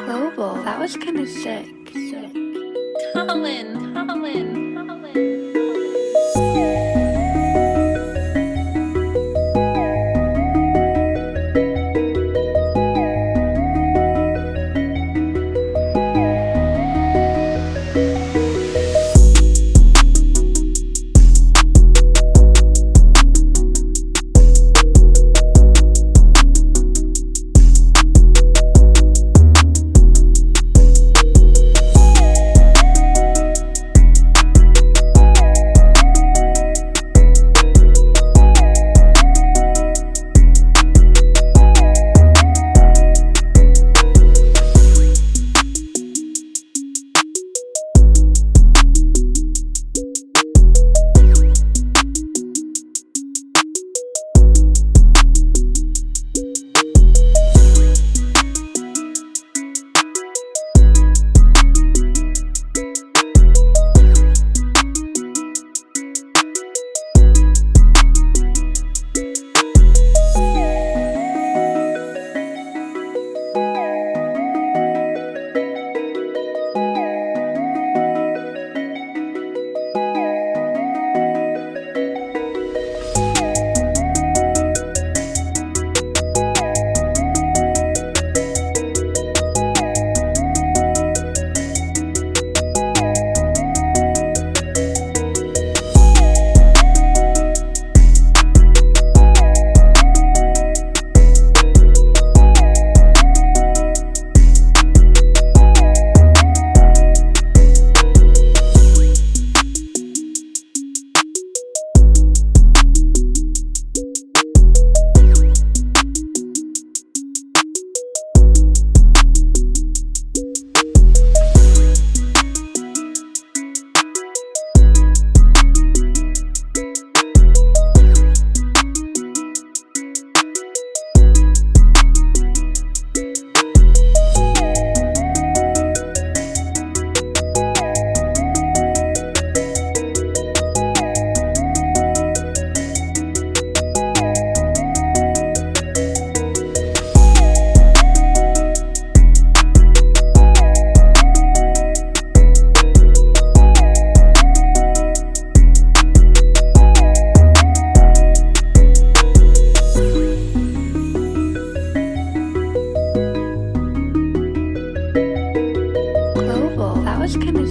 global. That was kind of sick. Sick. Colin, Colin. Acho.